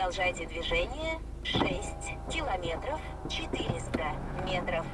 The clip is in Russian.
Продолжайте движение 6 километров 400 метров.